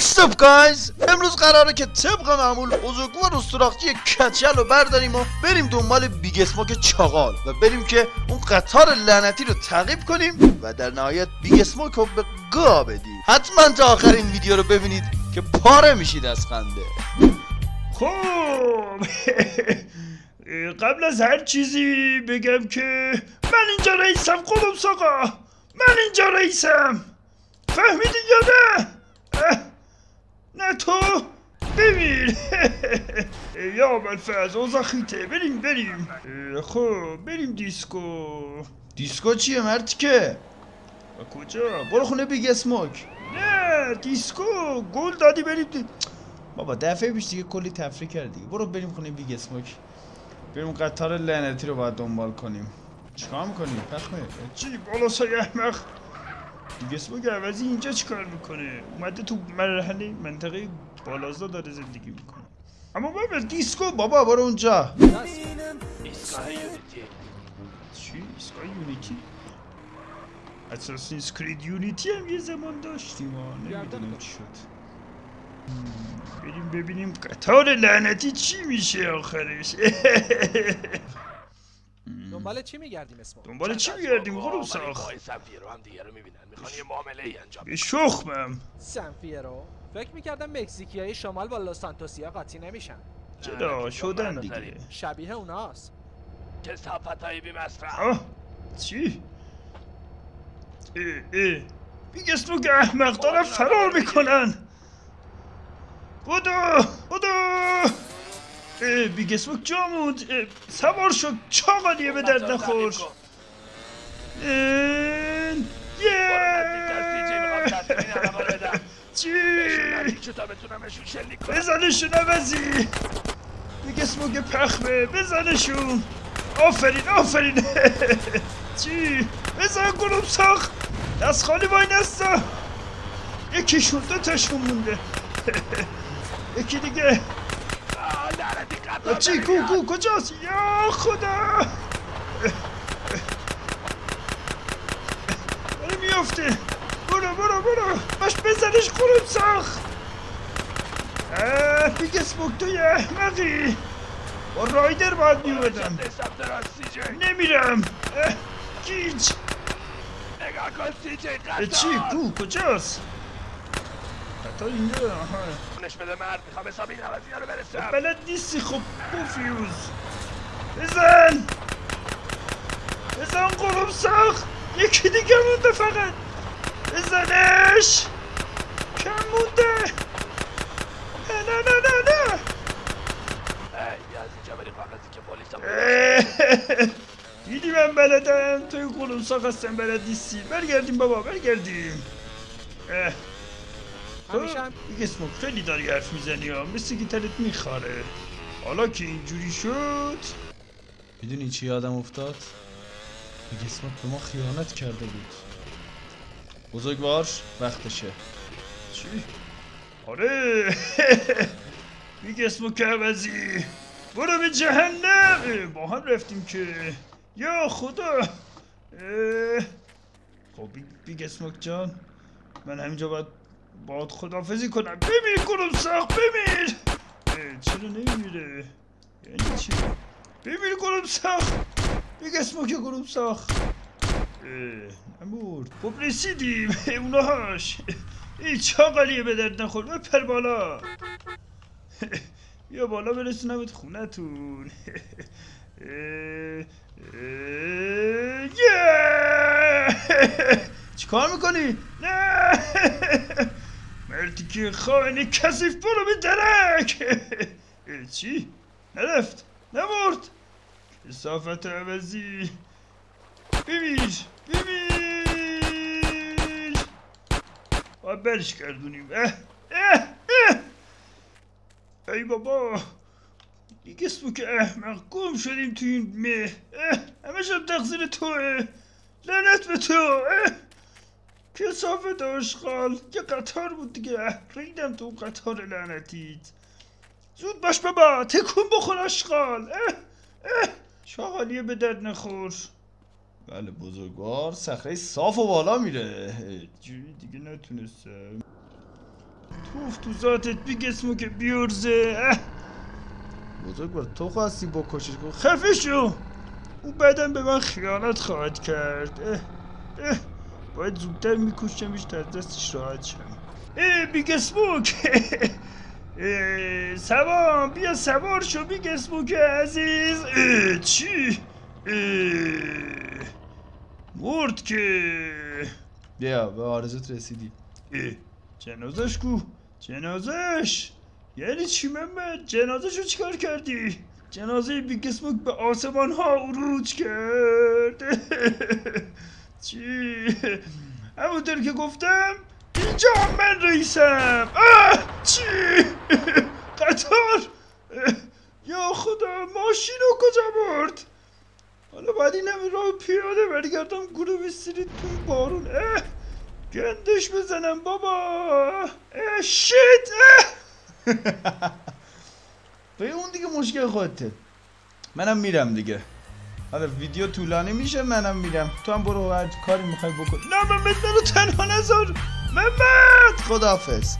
What's up guys? امروز قراره که طبق معمول بزرگوار و سوراخچی کچل رو برداریم و بریم دنبال بیگ اسموک چاقال و بریم که اون قطار لعنتی رو تعقیب کنیم و در نهایت بیگ اسموک رو به گا بدیم. حتما تا آخر این ویدیو رو ببینید که پاره میشید از خنده. خب قبل از هر چیزی بگم که من اینجا رئیسم قرمساقا. من اینجا رئیسم. فهمیدی یا نه؟ نه تو ببین. یا اول اوضاع خیته بریم بریم. خب بریم دیسکو. دیسکو چیه مرتیکه؟ کجا؟ برو خونه بیگ اسموک. نه دیسکو. گل دادی بریم دی... بابا دفعه پیش دیگه کلی تفریح کردی. برو بریم خونه بیگ اسموک. بریم قطار لعنتی رو باید دنبال کنیم. چیکار می‌کنی؟ پخمه چی؟ بالا سای احمق. دیگه عوضی اینجا چیکار می‌کنه؟ اومده تو مرحله منطقه بالازا داره زندگی می‌کنه. اما بابا دیسکو بابا برو اونجا. چی؟ ایستگاه یونیتی؟ اساسینز کرید یونیتی هم یه زمان داشتیم ها نمی‌دونم چی شد. بریم ببینیم قطار لعنتی چی میشه آخرش. دنبال چی میگردیم اسمو؟ دنبال چی میگردیم غروب ساخ آقای سفیر رو هم دیگه رو می‌بینن. می‌خوان یه معامله ای انجام به شخمم. سنفیرو فکر می‌کردم مکزیکی های شمال با لوس سانتوسیا قاطی نمیشن. چرا؟ شدن دیگه. شبیه اوناست. که صفت های بی مصرف چی؟ اه اه. بیگ اسمو که احمق دارن فرار می‌کنن. بودو بودو موند اه، سوار شد چاقالیه به درد نخور. یه. چی؟ بزنشون عوضی دیگه اسموگ پخمه بزنشون آفرین آفرین. چی؟ بزن گلوم ساخ دست خالی وای نستا. یکیشون دو تاشون مونده. یکی دیگه. چی؟ کو. کو کجاست؟ یا خدا! داره میافته. برو برو برو. باش بزنش قلوب ساخ اه بیگ اسموک توی احمقی. با رایدر باید میومدم نمیرم. گیج. نگاه کن سی جی چی؟ کو کجاست؟ قطار اینجا. آها نش بده مرد می‌خوام حساب این عوضی رو برسم. بلد نیستی خب پوفیوز بزن. بزن قلوب ساخت. یکی دیگه مونده فقط. بزنش. کم مونده. نه نه نه نه نه. دیدی من بلدم؟ توی قلوب ساخت هستم بلد نیستی. برگردیم بابا برگردیم. اه. همیشه هم- دیگه اسموک خیلی داری حرف می‌زنی ها. مثل تلت میخاره. حالا که اینجوری شد. می‌دونی چی یادم افتاد؟ بیگ اسموک به ما خیانت کرده بود. بزرگوار وقتشه. چی؟ آره. میگه اسمو که عوضی برو به جهنم. با هم رفتیم که. یا خدا. اه، خب بی- بیگ اسموک جان من همینجا باید باید خدافزی کنم. بمیر کنم ساخت بمیر چرا نمیره یعنی چی؟ بمیر کنم ساخت. بیگ اسموک کنم ساخت. اه، نمورد خب رسیدیم. اونهاش این چاقالیه به درد نخور. بپر بالا. بیا بالا برسونمت خونتون! چیکار می‌کنی؟ نه. مردی که خائن کسیف برو به درک. چی؟ نرفت نمرد کسافت عوضی. ببین ببین باید برش گردونیم اه اه اه. ای بابا دیگه اسمو که احمق گم شدیم تو این مه. اه همش هم تقصیر توه. لعنت به تو. اه. کسافت آشغال یه قطار بود دیگه. ریدم تو اون قطار لعنتیت. زود باش بابا تکون بخور آشغال اه اه. شاغالیه به درد نخور. بله بزرگوار صخره صاف و بالا میره. جوری دیگه نتونستم. توف تو ذاتت بیگ اسموک بیورزه اه. بزرگوار تو خواستی بکشش گفت خفه شو. او بعدا به من خیانت خواهد کرد. اه اه. باید زودتر میکشمش تا از دستش راحت شم. اه بیگ اسموک! سوام بیا سوار شو بیگ اسموک عزیز! اه، چی؟ اه، مرد که! بیا به آرزوت رسیدی. اه، جنازش کو؟ جنازش! یعنی چی محمد جنازش رو چیکار کردی؟ جنازه بیگ اسموک به آسمان ها عروج کرد. چی؟ همونطور که گفتم اینجا من رئیسم. چی؟ قطار؟ یا خدا ماشین رو کجا برد؟ حالا باید این همه راه پیاده برگردم گروه استریت تو بارون. اه! گندش بزنم بابا. اه! شیت! اه! به اون دیگه مشکل خودته. منم میرم دیگه. حالا ویدیو طولانی میشه منم میرم. تو هم برو هر کاری می‌خوای بکن. نه محمد منو تنها نذار. محمد! خداحافظ.